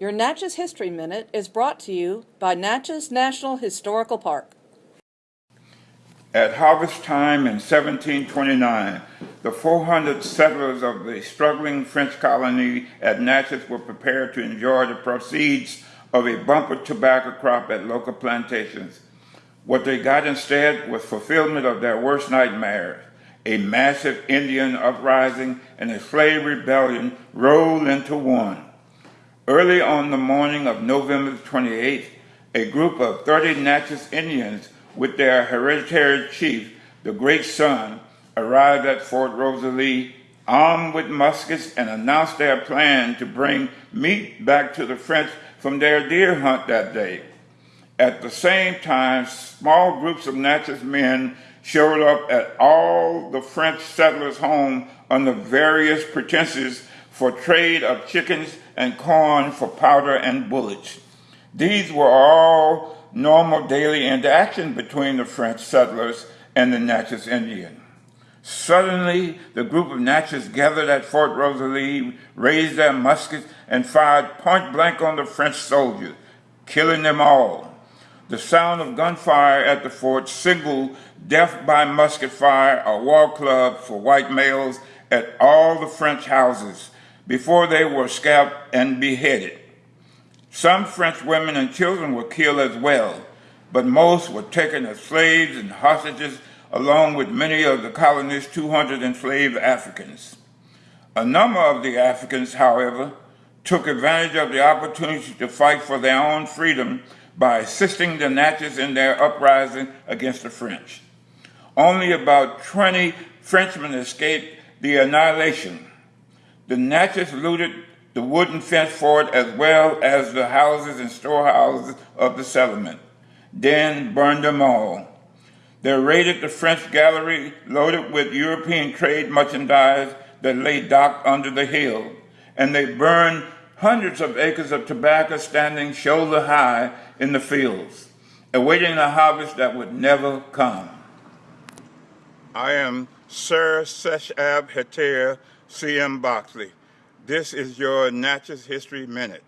Your Natchez History Minute is brought to you by Natchez National Historical Park. At harvest time in 1729, the 400 settlers of the struggling French colony at Natchez were prepared to enjoy the proceeds of a bumper tobacco crop at local plantations. What they got instead was fulfillment of their worst nightmares a massive Indian uprising and a slave rebellion rolled into one. Early on the morning of November 28th, a group of 30 Natchez Indians with their hereditary chief, the Great Sun, arrived at Fort Rosalie armed with muskets and announced their plan to bring meat back to the French from their deer hunt that day. At the same time, small groups of Natchez men showed up at all the French settlers' homes under various pretenses for trade of chickens and corn for powder and bullets. These were all normal daily interaction between the French settlers and the Natchez Indian. Suddenly, the group of Natchez gathered at Fort Rosalie, raised their muskets, and fired point blank on the French soldiers, killing them all. The sound of gunfire at the fort signaled death by musket fire, a war club for white males at all the French houses before they were scalped and beheaded. Some French women and children were killed as well, but most were taken as slaves and hostages along with many of the colony's 200 enslaved Africans. A number of the Africans, however, took advantage of the opportunity to fight for their own freedom by assisting the Natchez in their uprising against the French. Only about 20 Frenchmen escaped the annihilation. The Natchez looted the wooden fence fort as well as the houses and storehouses of the settlement, then burned them all. They raided the French gallery loaded with European trade merchandise that lay docked under the hill, and they burned hundreds of acres of tobacco standing shoulder high in the fields, awaiting a harvest that would never come. I am Sir Seshab C.M. Boxley. This is your Natchez History Minute.